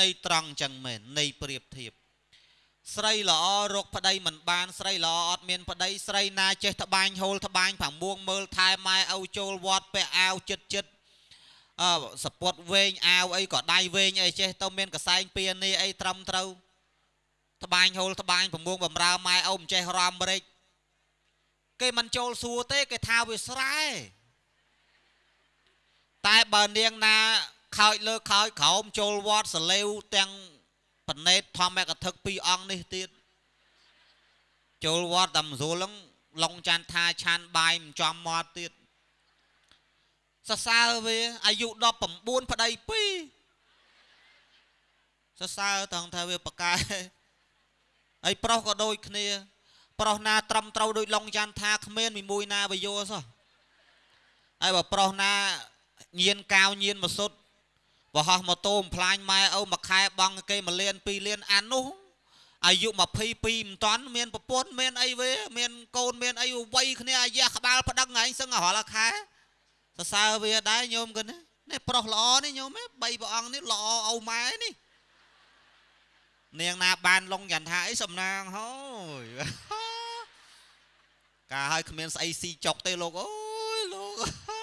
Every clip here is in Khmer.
ន័យត្រង់ចឹងមែនន័យប្រៀបធៀបស្រីល្អរកប្តីមិនបានស្រីល្អអត់មានប្តីស្រីណាចេះត្បាញហូលត្បាញផាមួងមើលថែម៉ែឪចូលវត្តពាក់អាវចិត្តចិត្តអឺសពតវែងអាវអីក៏ដៃវែងអីចេះទៅមានកសែងពៀននេះអីត្រឹមត្រូវត្បាញហូលត្បាញផាមួងបំរើម៉ែឪមិនចេះរំរិចគេមិនចូលសួរទេគេថាវាស្រែតែបើនាងណា ខោចលើខោចក្រោមចូលវត្តសលេវទាំងបណេតធម្មកថាពីរអង្គនេះទៀតចូលវត្តតាមស្រួលហ្នឹងឡុងចាន់ថាឆានបាយមិនចំមាត់ទៀតសរសើរវាអាយុ19ប្តី2សរសើរតង់ថាវាប្រកែហើយប្រុសក៏ដូចគ្នា ប្រុសណាត្រឹមត្រូវដូចឡុងចាន់ថាគ្មានមីមួយណាវាយោសោះហើយបើប្រុសណាញៀនកាវញៀនមកសុទ្ធ បរហោះម៉ូតូបំផ្លាញម៉ែឪមួយខែបង់គេ1លាន2លានអាននោះអាយុ22មិនតាន់មានប្រពន្ធមានអីវេមានកូនមានអីវ័យគ្នាអាយ៉ាក្បាលប្តឹងឯងសឹងរាល់ខែសរសើរវាដែរញោមគិននេះប្រុសល្អនេះញោម3ព្រះអង្គនេះល្អឪម៉ែនេះនាងណាបានលងចន្ទថាអីសំណាងហើយកាឲ្យគ្មានស្អីស៊ីចុកទេលោកអូយលោក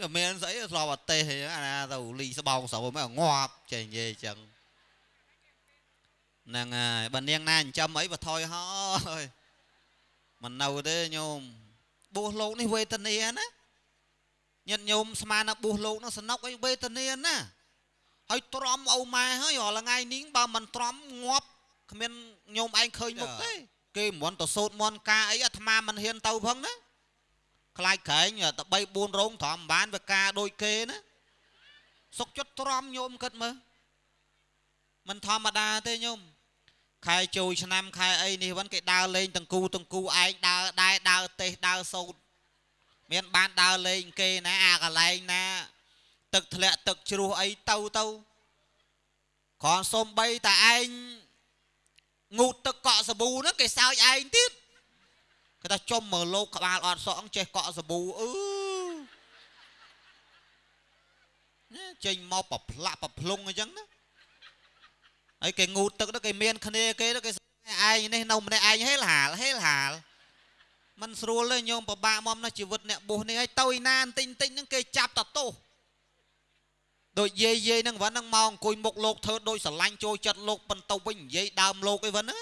វាមានស្អីស្លាប់អត់ទេអាណាទៅលីស្បោងស្រូវមកងាប់ចេះនិយាយចឹងហ្នឹងហើយបើនាងណាចិញ្ចឹមអីបថយហើយមិននៅទេញោមបួសលោកនេះវេទនាណាញាតិញោមស្មានណាបួសលោកនោះសនុកអីវេទនាណាហើយទ្រាំឪម៉ែហើយរាល់ថ្ងៃនេះបើមិនទ្រាំងាប់គ្មានញោមឯងឃើញមុខទេគេមិនទៅសោតមន់ការអីអាត្មាមិនហ៊ានទៅផងណា ខ្លាចក្រែងតែ3 4រោងត្រំបានវាការដូចគេណាសុកចិត្តទ្រាំញោមគិតមើលមិនធម្មតាទេញោមខែចូលឆ្នាំខែអីនេះវិញគេដើរលេងតង្គូតង្គូឯងដើរដែរដើរទេសដើរសោតមានបានដើរលេងគេណាអាកន្លែងណា ទឹកធ្លាក់ទឹកជ្រោះអីទៅទៅគ្រាន់សុំបីតែឯងងូតទឹកកក់សាប៊ូហ្នឹងគេសើចឯងទៀត គេថាចំមើលលោកក្បាលអត់សក់ចេះកក់សាប៊ូអឺចេញមកប្រផ្លាក់ប្រភ្លុងអញ្ចឹងណាហើយគេងូតទឹកទៅគេមានគ្នាគេទៅគេឯងនេះនៅម្នាក់ឯងហេលហាលហេលហាលมันស្រួលទេញោមពិបាកមកណាជីវិតអ្នកបុះនេះហើយទៅឯណាបន្តិចបន្តិចហ្នឹងគេចាប់តទោសដូចយាយយាយហ្នឹងវ៉ាហ្នឹងមកអង្គុយមុខលោកធ្វើដូចស្រឡាញ់ចូលចិត្តលោកបន្ទៅវិញនិយាយដើមលោកអីវ៉ាហ្នឹង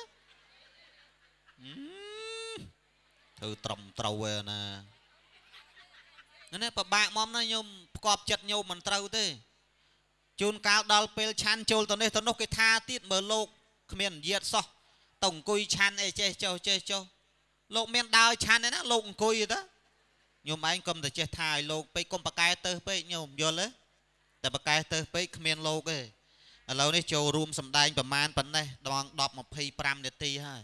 ធ្វើត្រឹមត្រូវឯណាណាពិបាកមកណាញោមផ្គប់ចិត្តញោមមិនត្រូវទេជួនកាលដល់ពេលឆាន់ចូលទៅនេះទៅនោះគេថាទៀតមើលលោកគ្មាននិយាយសោះទៅអង្គុយឆាន់អីចេះចុះចេះចុះលោកមានដើរឆាន់ឯណាលោកអង្គុយទៅញោមឯងកុំតែចេះថាឲ្យលោកពេកកុំប្រកែទៅពេកញោមយល់ទេតែប្រកែទៅពេកគ្មានលោកទេឥឡូវនេះចូលរួមសម្ដែងប្រមាណប៉ុណ្ណេះដង10 25នាទីហើយ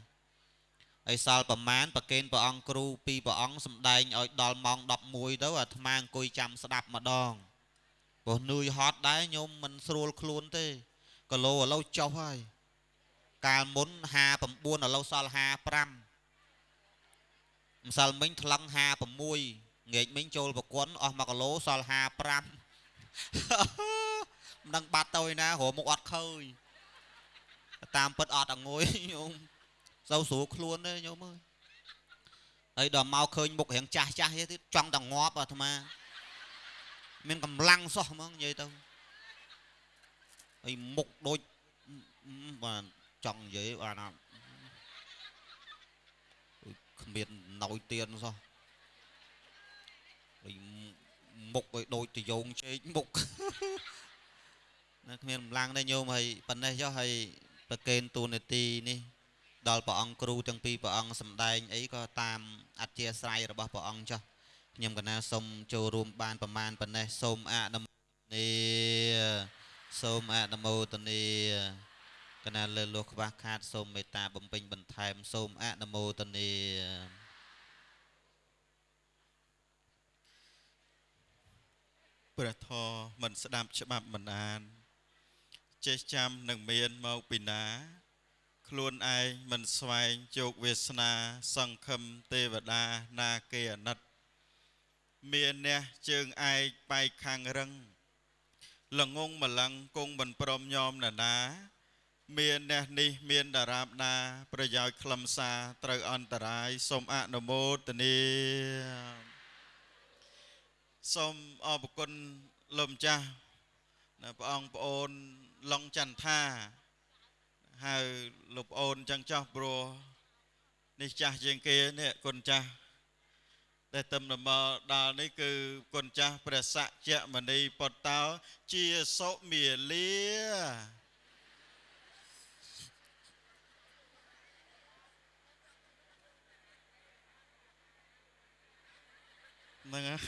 ហើយសល់ប្រមាណប្រកេនព្រះអង្គគ្រូពីរព្រះអង្គសំដែងឲ្យដល់ម៉ោង11ទៅអាត្មាអង្គុយចាំស្ដាប់ម្ដងព្រោះនឿយហត់ដែរញោមមិនស្រួលខ្លួនទេគីឡូឥឡូវចុះហើយកាលមុន59ឥឡូវសល់55ម្សិលមិញថ្លឹង56ងាកមិញចូលប្រគុណអស់1គីឡូសល់55មិនដឹងបាត់ទៅឯណារមុខអត់ឃើញតាមពិតអត់អងុយញោម សូវស្រួលខ្លួនទេញោមអើយហើយដល់មកឃើញមុខរៀងចាស់ចាស់ទៀតចង់តែងាប់អាត្មាមានកម្លាំងសោះហ្មងនិយាយទៅហើយមុខដូចបាទចង់និយាយបានអត់គ្មានណយទៀនសោះហើយមុខឲ្យដូចតយងជែកមុខណាគ្មានកម្លាំងទេញោមហើយប៉ុណ្ណេះចុះហើយប្រកេនទូនាទីនេះ ដល់ព្រះអង្គគ្រូទាំងពីរព្រះអង្គសម្ដែងអីក៏តាមអធិស្រ័យរបស់ព្រះអង្គចុះខ្ញុំកណាសូមចូលរួមបានប្រមាណប៉ុណ្ណេះសូមអនុមោទនាសូមអនុមោទនាកណាលើលោះខ្វះខាតសូមមេត្តាបំពេញបន្ថែមសូមអនុមោទនាព្រះធម៌មិនស្ដាប់ច្បាប់មិនអានចេះចាំនឹងមានមកពីណា ខ្លួនឯងមិនស្វែងជោគវាសនា សង្ឃឹមទេវតាណាគេអាណិត មានអ្នកជើងឯកបែកខាងរឹងល្ងងម្លឹងគង់មិនព្រមញោមណានាមានអ្នកនេះមានតារាបដាប្រយោជន៍ខ្លឹមសារត្រូវអន្តរាយសូមអនុមោទនាសូមអរគុណលោកម្ចាស់ណាព្រះអង្គប្អូនឡុងចន្ទថា ហៅលោកប្អូនចឹងចោះព្រោះនេះចាស់ជាងគេនេះគុណចាស់ដែលទំនមដល់នេះគឺគុណចាស់ព្រះសក្យមនីពតតោជាសុមាលាហ្នឹងហើយ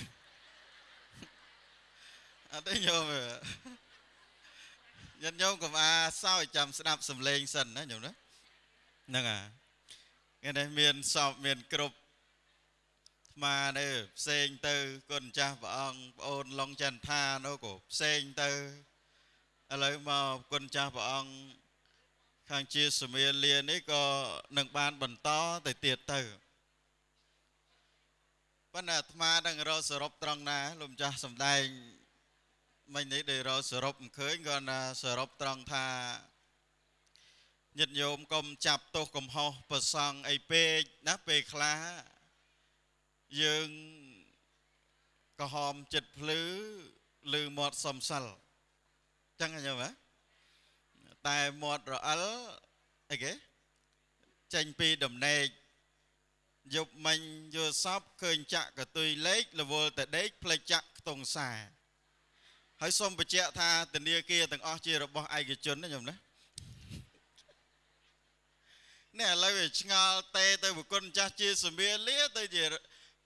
អត់ទេញោម ញាតិញោមកុំអាសោចចាំស្ដាប់សំឡេងសិនណាញោមណាហ្នឹងហើយថ្ងៃនេះមានសពមានគ្រប់ថ្មនេះផ្សេងទៅគុណចាស់ព្រះអង្គប្អូនឡុងចន្ទថានោះក៏ផ្សេងទៅឥឡូវមកគុណចាស់ព្រះអង្គខាងជាសមាលានេះក៏នឹងបានបន្តទៅទៀតទៅប៉ុន្តែអាត្មានឹងរកសរុបត្រង់ណាលោកម្ចាស់សំដែង មិញនេះដែលរកសរុបមិនឃើញគាត់ណាសរុបត្រង់ថាញាតិញោមកុំចាប់ទោសកំហុសប្រសង់អីពេកណាពេលខ្លះយើងក្រហមចិត្តភ្លឺឬមាត់សំសិលចឹងញោមហ៎តែមាត់រអិលអីគេចេញពីដំណេកយប់មិញយល់សពឃើញចាក់កតុយលេខរវល់តែដេកផ្លេចចាក់ខ្ទង់សា ហើយសូមបញ្ជាក់ថាធនាគារទាំងអស់ជារបស់ឯកជនណាញោមណានេះឥឡូវវាឆ្ងល់តេទៅបុគ្គលចាស់ជាសមាលាទៅជា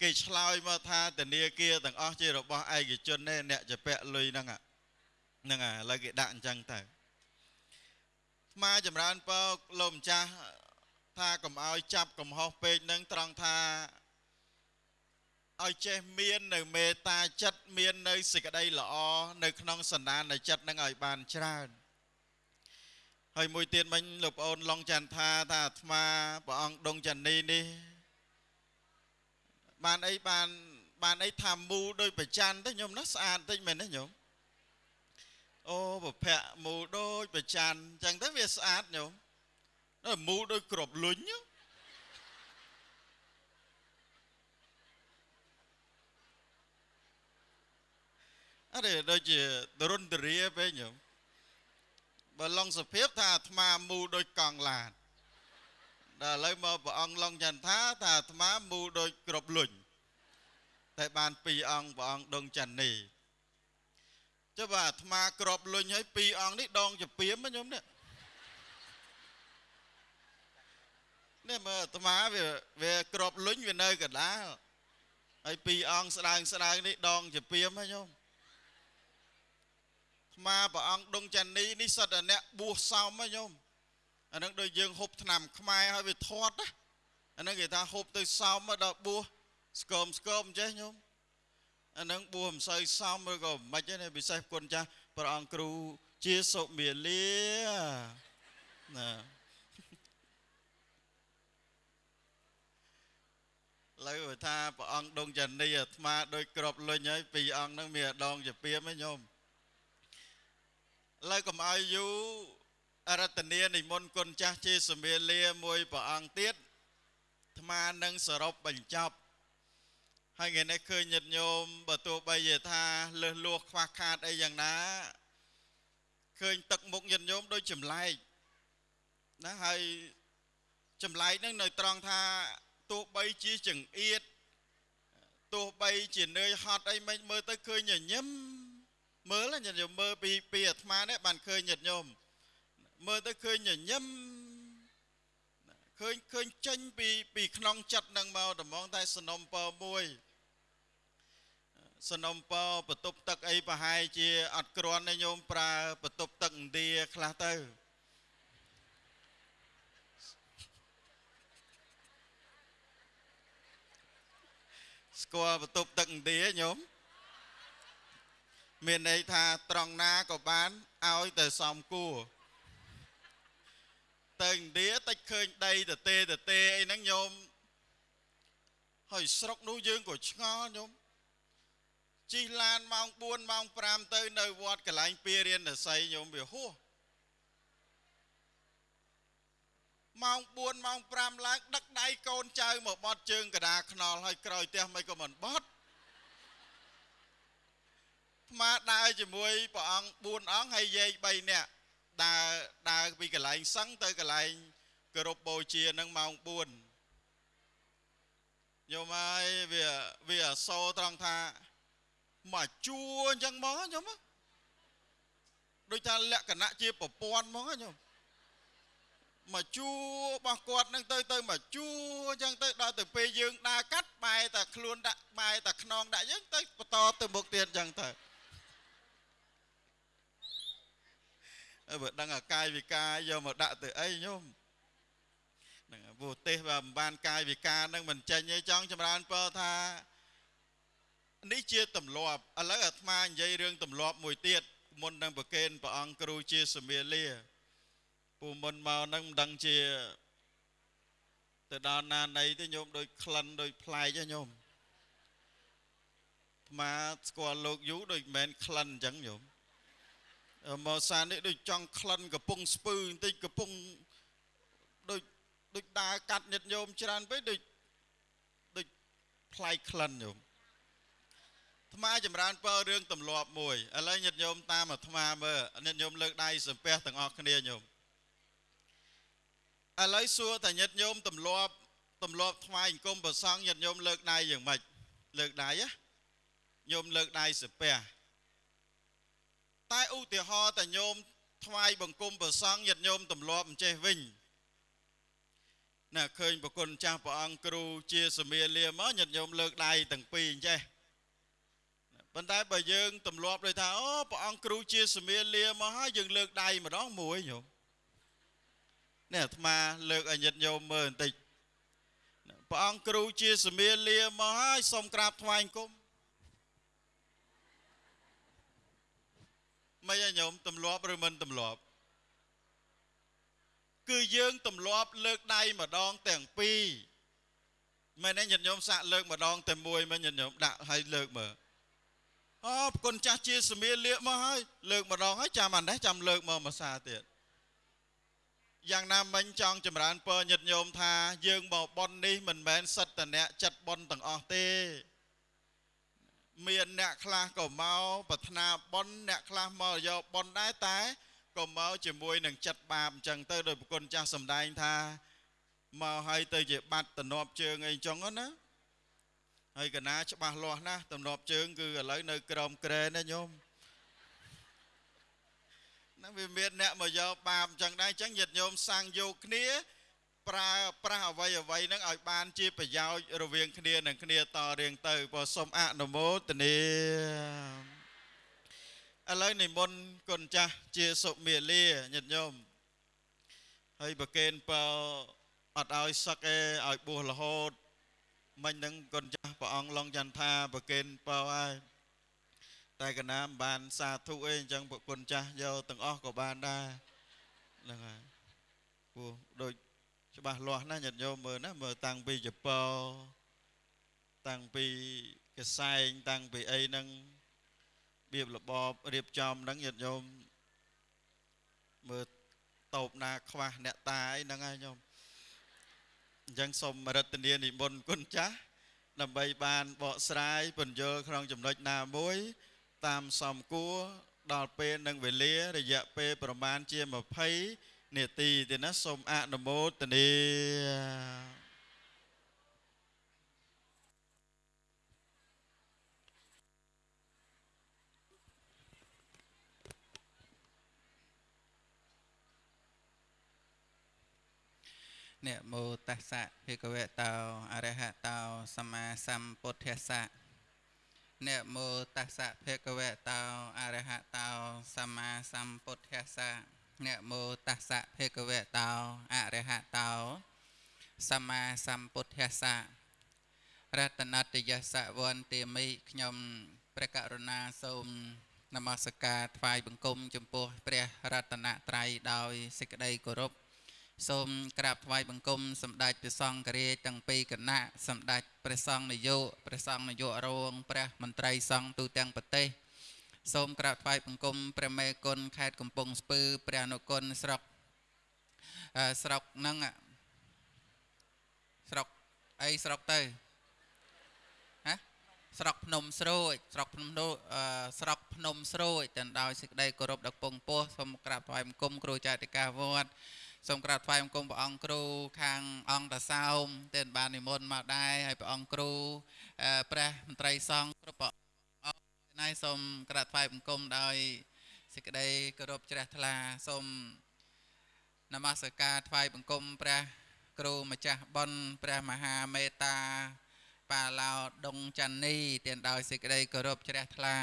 គេឆ្លើយមកថាធនាគារទាំងអស់ជារបស់ឯកជនទេអ្នកជាពាក់លុយហ្នឹងហ្នឹងហើយឥឡូវគេដាក់អញ្ចឹងទៅស្មាចម្រើនពរលោកម្ចាស់ថាកុំឲ្យចាប់កំហុសពេកនឹងត្រង់ថា ឲ្យចេះមាននៅមេត្តាចិត្តមាននៅសេចក្តីល្អនៅក្នុងសន្តាននៃចិត្តនឹងឲ្យបានច្រើនហើយមួយទៀតមិញលោកប្អូនឡុងចន្ទថាថាអាត្មាព្រះអង្គដងចនីនេះបានអីបានបានអីថាមូដោយប្រច័នទៅញោមណាស្អាតតិចមែនទេញោមអូប្រភ័ក្រមូដោយប្រច័នអញ្ចឹងទៅវាស្អាតញោមមូដោយក្របលុញ អរេដូចជារុនតរាពេកញោមបើឡងសភាពថាអាត្មាមូដូចកង់ឡានដល់ឥឡូវមកព្រះអង្គឡងចន្ទថាថាអាត្មាមូដូចក្របលុញតែបានពីរអង្គព្រះអង្គដងច័ន្ទនេះចុះបើអាត្មាក្របលុញហើយពីរអង្គនេះដងជាពីមខ្ញុំនេះនេះមើលអាត្មាវាវាក្របលុញវានៅកណ្ដាលហើយពីរអង្គស្ដើងស្ដើងនេះដងជាពីមខ្ញុំអា ត្មាព្រះអង្គដងច័ន្ទនេះនេះសិតតែអ្នកបួសសោមខ្ញុំអានឹងដូចយើងហូបឆ្នាំខ្មែរហើយវាធាត់ណាអានឹងគេថាហូបទៅសោមមកដល់បួសស្គមស្គមចេះញោមអានឹងបួសមិនសូវសមឬក៏មិនទេពិសេសគុណចាស់ព្រះអង្គគ្រូជាសុមាលាណាលើថាព្រះអង្គដងចនីអាត្មាដូចក្របលុញហើយពីរអង្គហ្នឹងមានដងជាពីមឯងញោម លើកុំឲ្យយូររតនានិមន្តគុណចាស់ជាសមាលាមួយព្រះអង្គទៀតអាត្មានឹងសរុបបញ្ចប់ហើយថ្ងៃនេះឃើញញាតិញោមបើទោះបីជាថាលឹះលួសខ្វះខាតអីយ៉ាងណាឃើញទឹកមុខញាតិញោមដូចចម្លែកណាហើយចម្លែកហ្នឹងនៅត្រង់ថាទោះបីជាចង្អៀតទោះបីជានឿយហត់អីមិនមើលទៅឃើញញញឹម មើលញាតិញោមមើលពីពីអាត្មានេះបានឃើញញាតិញោមមើលទៅឃើញញញឹមឃើញឃើញចេញពីពីក្នុងចិត្តនឹងមកដំងតែសនំពើមួយសនំពើបន្ទប់ទឹកអីប្រហែលជាអត់ក្រាន់ទេញោមប្រើបន្ទប់ទឹកឥណ្ឌាខ្លះទៅស្គាល់បន្ទប់ទឹកឥណ្ឌាញោម មានន័យថាត្រង់ណាក៏បានឲ្យតែសំគួរទៅឥណ្ឌាតិចឃើញដីតទេតទេអីហ្នឹងញោមហើយស្រុកនោះយើងក៏ឆ្ងល់ញោមជិះឡានម៉ោង4ម៉ោង5ទៅនៅវត្តកន្លែងពីរៀនរស័យញោមវាហួសម៉ោង4ម៉ោង5ឡើងដឹកដៃកូនចៅមកបត់ជើងកដាខ្នល់ហើយក្រោយផ្ទះមិនក៏មិនបត់ ថ្មដើរជាមួយព្រះអង្គ4អង្គហើយយាយ3នាក់ដើរដើរពីកន្លែងសឹងទៅកន្លែងគោរពបូជានឹងម៉ោង4ញោមហើយវាវាអសរត្រង់ថាមកជួអញ្ចឹងមកញោមដូចថាលក្ខណៈជាប្រព័ន្ធមកញោមមកជួរបស់គាត់នឹងទៅទៅមកជួអញ្ចឹងទៅដល់ទៅពេលយើងដើរកាត់បែរតែខ្លួនដាក់បែរតែខ្នងដាក់យើងទៅបន្តទៅមុខទៀតអញ្ចឹងទៅ បើដឹងអាកាយវិការយកមកដាក់ទៅអីញោមហ្នឹងព្រោះទេសបើមិនបានកាយវិការនឹងមិនចេញទេចង់ចម្រើនពរថានេះជាទម្លាប់ឥឡូវអាត្មានិយាយរឿងទម្លាប់មួយទៀតមុននឹងប្រកេនព្រះអង្គគ្រូជាសមាលាពូមុនមកនឹងមិនដឹងជាទៅដល់ណាណីទេញោមដូចក្លិនដូចផ្លែកទេញោមអាត្មាស្គាល់លោកយូដូចមិនមែនក្លិនអញ្ចឹងញោម មកសាននេះដូចចង់ក្លិនកំពុងស្ពឺបន្តិចកំពុងដូចដូចដើរកាត់ញាតញោមច្រើនពេកដូចដូចផ្លែកក្លិនញោមថ្មចម្រើនពើរឿងទម្លាប់មួយឥឡូវញាតិញោមតាមអាត្មាមើលញាតិញោមលើកដៃសំពះទាំងអស់គ្នាញោមឥឡូវសួរតាញាតិញោមទម្លាប់ទម្លាប់ថ្វាយអង្គមប្រសងញាតិញោមលើកដៃយ៉ាងម៉េចលើកដៃណាញោមលើកដៃសំពះ តែឧទាហរណ៍តាញោមថ្វាយបង្គំប្រសងញាតិញោមទម្លាប់អញ្ចេះវិញណាឃើញប្រគុណចាស់ព្រះអង្គគ្រូជាសមាលាមកញាតិញោមលើកដៃទាំងពីរអញ្ចេះប៉ុន្តែបើយើងទម្លាប់ដូចថាអូព្រះអង្គគ្រូជាសមាលាមកហើយយើងលើកដៃម្ដងមួយញោមនេះអាត្មាលើកឲ្យញាតិញោមមើលបន្តិចព្រះអង្គគ្រូជាសមាលាមកហើយសូមក្រាបថ្វាយអង្គម មិនឲ្យញោមទម្លាប់ឬមិនទម្លាប់គឺយើងទម្លាប់លើកដៃម្ដងទាំងពីរមែនទេញាតិញោមសាក់លើកម្ដងតែមួយមិនញាតិញោមដាក់ឲ្យលើកមើលអូប្រគុណចាស់ជាសមាលាកមកហើយលើកម្ដងហើយចាំអានេះចាំលើកមកមួយសាទៀតយ៉ាងណាមិញចង់ចម្រើនពរញាតិញោមថាយើងមកប៉ុននេះមិនមែនសិតតអ្នកចិត្តប៉ុនទាំងអស់ទេ មានអ្នកខ្លះក៏មកប្រាថ្នាប៉ុនអ្នកខ្លះមកយកប៉ុនដែរតែក៏មកជាមួយនឹងចិត្តបាបអញ្ចឹងទៅដោយប្រគុណចាស់សំដែងថាមកហើយទៅជាបាត់តំណប់ជើងអីអញ្ចឹងណាហើយកណាច្បាស់លាស់ណាស់តំណប់ជើងគឺឥឡូវនៅក្រោមក្រែណាញោមណាវាមានអ្នកមកយកបាបអញ្ចឹងដែរអញ្ចឹងញាតិញោមសាំងយកគ្នា ប្រើប្រាស់អ្វីអ្វីហ្នឹងឲ្យបានជាប្រយោជន៍រវាងគ្នានឹងគ្នាតរៀងទៅបើសូមអនុមោទនាឥឡូវនិមន្តគុណចាស់ជាសុមាលាញាតិញោមហើយប្រកេនបើអត់ឲ្យសឹកឯឲ្យបួសរហូតមិញហ្នឹងគុណចាស់ព្រះអង្គឡងចន្ទថាប្រកេនបើហើយតែកណាមបានសាធុអីអញ្ចឹងប្រគុណចាស់យកទាំងអស់ក៏បានដែរហ្នឹងហើយព្រោះដូច ច្បាស់លាស់ណាញាតិញោមមើលណាមើលតាំងពីចពោតាំងពីកសែងតាំងពីអីហ្នឹងរបៀបរបបរៀបចំហ្នឹងញាតិញោមមើលតោបណាខ្វះអ្នកតាអីហ្នឹងហើយញោមអញ្ចឹងសូមរតនានិមន្តគុណចាស់ដើម្បីបានបកស្រាយពន្យល់ក្នុងចំណុចណាមួយ តាមសំគួរដល់ពេលនិងវេលារយៈពេលប្រមាណជា20 នាទីទេណាសូមអនុមោទនានមោតស្សៈភិក្ខវតោអរហតោសម្មាសម្ពុទ្ធស្សៈនមោតស្សៈភិក្ខវតោអរហតោសម្មាសម្ពុទ្ធស្សៈ នមោតស្សៈភិក្ខវតោអរហតោសម្មាសម្ពុទ្ធស្សៈរតនតយស្សវន្តិមិខ្ញុំព្រះករុណាសូមនមស្ការថ្វាយបង្គំចំពោះព្រះរតនត្រ័យដោយសេចក្តីគោរពសូមក្រាបថ្វាយបង្គំសម្ដេចព្រះសង្ឃរាជទាំងពីរគណៈសម្ដេចព្រះសង្ឃនាយកព្រះសង្ឃនាយករងព្រះមន្ត្រីសង្ឃទូទាំងប្រទេស សូមក្រាបថ្វាយបង្គំព្រះមេគុណខេត្តកំពង់ស្ពឺព្រះអនុគុណស្រុកអឺស្រុកហ្នឹងអ่ะស្រុកអីស្រុកទៅហ៎ស្រុកភ្នំស្រួយស្រុកភ្នំនោះអឺស្រុកភ្នំស្រួយទាំងដោយសេចក្តីគោរពដល់ពងពោះសូមក្រាបថ្វាយបង្គំគ្រូចៅតិកាវត្តសូមក្រាបថ្វាយបង្គំព្រះអង្គគ្រូខាងអង្គតាសោមទាំងបាននិមន្តមកដែរហើយព្រះអង្គគ្រូអឺព្រះមន្ត្រីសង្ឃគ្រប់ព្រះអង្គ ណៃសូមក្រាបថ្វាយបង្គំដោយសេចក្តីគោរពជ្រះថ្លាសូមនមស្ការថ្វាយបង្គំព្រះគ្រូម្ចាស់បុណ្យព្រះមហាមេត្តាបាឡោដុងច័ន្ទនីទាំងដោយសេចក្តីគោរពជ្រះថ្លា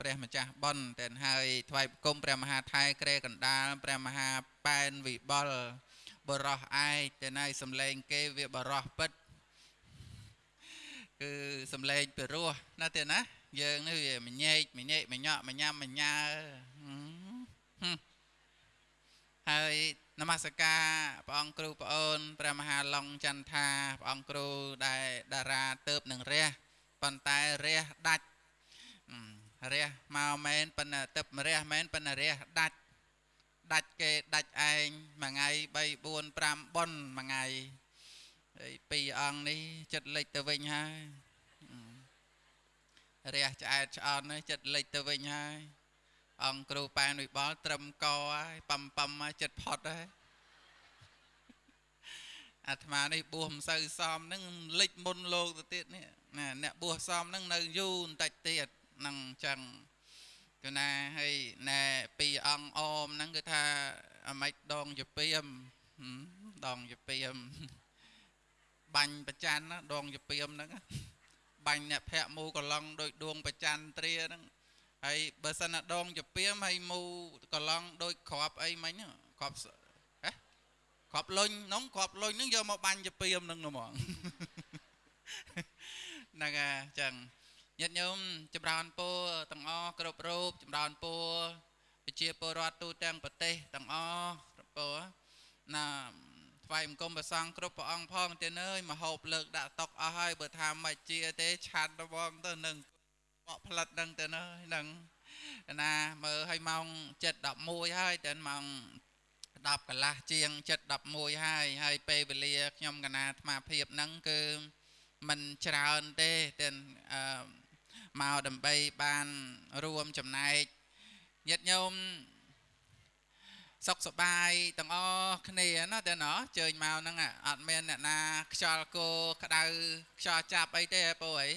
ព្រះម្ចាស់បុណ្យទាំងហើយថ្វាយបង្គំព្រះមហាថៃក្រែកណ្ដាលព្រះមហាប៉ែនវិបុលបរោះឯកទាំងហើយសំឡេងគេវាបរោះពិត គឺសំឡេងពិរោះណាទេណាយើងនេះវាមញែកមញែកមញក់មញ៉ាំមញ៉ើហឹមហើយនមស្ការព្រះអង្គគ្រូប្អូនព្រះមហាឡុងចន្ទថាព្រះអង្គគ្រូដែលតារាទៅបនឹងរះប៉ុន្តែរះដាច់រះមកមែនប៉ុន្តែទឹករះមែនប៉ុន្តែរះដាច់ដាច់គេដាច់ឯងមួយថ្ងៃ3 4 5ប៉ុនមួយថ្ងៃ ហើយពីរអង្គនេះចិត្តលិចទៅវិញហើយរះឆ្អែតឆ្អន់នេះចិត្តលិចទៅវិញហើយអង្គគ្រូប៉ែនវិបលត្រឹមកហើយប៉ំប៉ំមកចិត្តផុតហើយអាត្មានេះបួសមិនសូវសមហ្នឹងលិចមុនលោកទៅទៀតនេះណាអ្នកបួសសមហ្នឹងនៅយូរបន្តិចទៀតហ្នឹងអញ្ចឹងគឺណាហើយណែពីអង្គអមហ្នឹងគឺថាអាម៉េចដងជាពីមដងជាពីម បាញ់ប្រច័នណាដងជាពីមហ្នឹងបាញ់អ្នកភ័ក្រមូកឡងដោយដួងប្រច័នត្រាហ្នឹងហើយបើសិនណាដងជាពីមហើយមូកឡងដោយក្របអីមិញក្របហ៎ក្របលុញហ្នឹងក្របលុញហ្នឹងយកមកបាញ់ជាពីមហ្នឹងហ្មងហ្នឹងហើយអញ្ចឹងញាតិញោមចម្រើនពរទាំងអស់គ្រប់រូបចម្រើនពរប្រជាពលរដ្ឋទូទាំងប្រទេសទាំងអស់គ្រប់ពរណា ថ្វាយបង្គំព្រះសង្ឃគ្រប់ព្រះអង្គផងទៀតអើយមហូបលើកដាក់តុកអស់ហើយបើថាមិនជាទេឆាត់ទៅបងទៅនឹងបកផ្លិតនឹងទៅណាហ្នឹងណាមើលឲ្យម៉ោង7:11ហើយតែម៉ោង10កន្លះជាង7:11ហើយហើយពេលវេលាខ្ញុំកណាអាត្មាភាពហ្នឹងគឺមិនច្រើនទេតែអឺមកដើម្បីបានរួមចំណែកញាតិញោម សុខសប្បាយទាំងអស់គ្នាណាតែណោះជើញមកហ្នឹងអត់មានអ្នកណាខ្យល់គោក្តៅខ្យល់ចាប់អីទេពូអី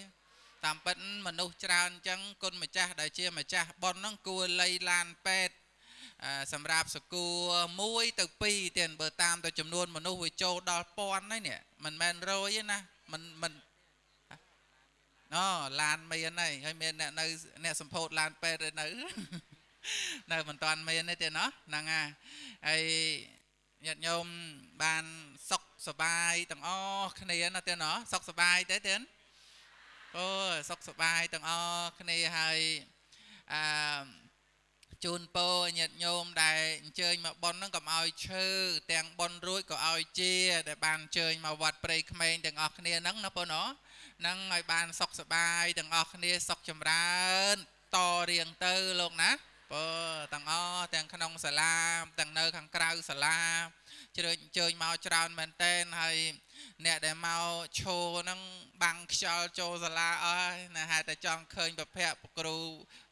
តាមពិតមនុស្សច្រើនអញ្ចឹងគុណម្ចាស់ដែលជាម្ចាស់ប៉ុនហ្នឹងគួរលៃឡានពេទ្យសម្រាប់សកួរ1ទៅ2ទៀតបើតាមទៅចំនួនមនុស្សវាចូលដល់ពាន់ហើយនេះមិនមែនរយទេណាមិនមិនអូឡានមានហើយហើយមានអ្នកនៅអ្នកសម្ពោធឡានពេទ្យនៅ នៅមិនទាន់មានទេទេណោះហ្នឹងហើយហើយញាតិញោមបានសុខសบายទាំងអស់គ្នាណាទេណោះសុខសบายទេទេអូសុខសบายទាំងអស់គ្នាហើយអឺជូនពរញាតិញោមដែលអញ្ជើញមកប៉ុនហ្នឹងកុំឲ្យឈើទាំងប៉ុនរួចក៏ឲ្យជាដែលបានអញ្ជើញមកវត្តព្រៃក្មេងទាំងអស់គ្នាហ្នឹងណាប៉ុនណោះនឹងឲ្យបានសុខសบายទាំងអស់គ្នាសុខចម្រើនតរៀងទៅលោកណា បើទាំងអស់ទាំងក្នុងសាលាទាំងនៅខាងក្រៅសាលាជ្រើអញ្ជើញមកច្រើនមែនតែនហើយអ្នកដែលមកឈោហ្នឹងបាំងខ្យល់ចូលសាលាអស់ហើយណាហេតុតែចង់ឃើញប្រភពគ្រូ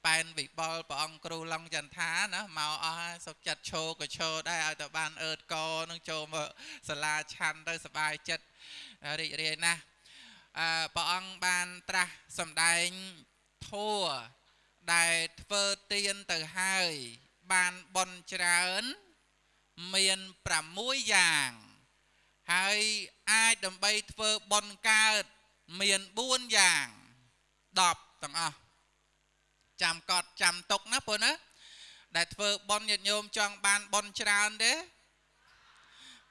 ប៉ែនវិបលព្រះអង្គគ្រូឡុងចន្ទថាណាមកអស់ហើយសុខចិត្តឈោក៏ឈោដែរឲ្យតែបានអឺតកនឹងចូលមកសាលាឆាន់ទៅសบายចិត្តរីករាយណាស់ព្រះអង្គបានត្រាស់សម្ដែងធัว ដែលធ្វើទៀនទៅហើយ បានបនច្រើន មាន6យ៉ាង ហើយអាចដើម្បីធ្វើបនកើតមាន4យ៉ាង10ទាំងអស់ចាំកត់ចាំទុកណាបងណាដែលធ្វើបនញាតិញោមចង់បានបនច្រើនទេ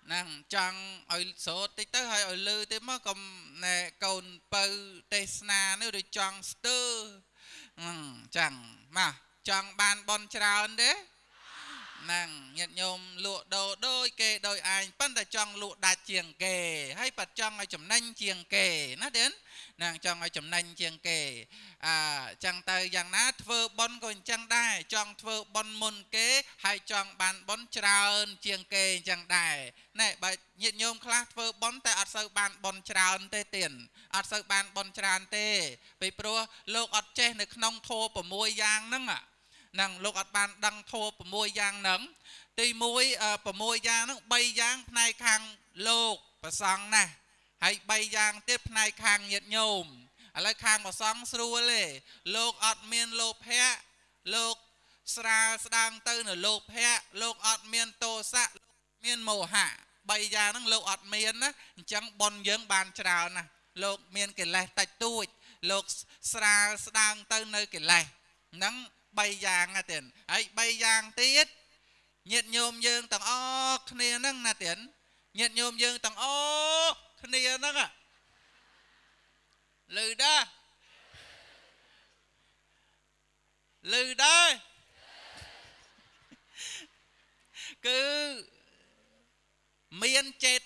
ហ្នឹងចង់ឲ្យសូត្រតិចទៅហើយឲ្យលឺទៅមកកុំណែកូនបើទេសនានេះឬចង់ស្ទើហ្នឹងចឹងមកចង់បានបនច្រើនទេណ ហ្នឹងញាតិញោមលក់ដូរដូចគេដោយឯងប៉ុន្តែចង់លក់ដាច់ជាងគេហើយប៉ាត់ចង់ឲ្យចំណេញជាងគេណាទេហ្នឹងចង់ឲ្យចំណេញជាងគេអឺចឹងទៅយ៉ាងណាធ្វើប៉ុនក៏អញ្ចឹងដែរចង់ធ្វើប៉ុនមុនគេហើយចង់បានប៉ុនច្រើនជាងគេអញ្ចឹងដែរណែបើញាតិញោមខ្លះធ្វើប៉ុនតែអត់សូវបានប៉ុនច្រើនទេទៀនអត់សូវបានប៉ុនច្រើនទេពីព្រោះលោកអត់ចេះនៅក្នុងធម៌6យ៉ាងហ្នឹងហ្នឹងលោកអត់បានដឹងធម៌6យ៉ាងហ្នឹងទី1 6យ៉ាងហ្នឹង3យ៉ាងផ្នែកខាងលោកប្រសង់ណាហើយ3យ៉ាងទៀតផ្នែកខាងញាតិញោមឥឡូវខាងប្រសង់ស្រួលទេលោកអត់មានលោភៈលោកស្រាលស្ដាងទៅនៅលោភៈលោកអត់មានទោសៈលោកមានមោហៈ3យ៉ាងហ្នឹងលោកអត់មានណាអញ្ចឹងប៉ុនយើងបានច្រើនណាលោកមានកិលេសតិចតួចលោកស្រាលស្ដាងទៅនៅកិលេសហ្នឹង 3យ៉ាងណាទៀតហើយ3យ៉ាងទៀតញាតិញោមយើងទាំងអស់គ្នាហ្នឹងណាទៀតញាតិញោមយើងទាំងអស់គ្នាហ្នឹងលឺដែរលឺដែរគឺមានចេត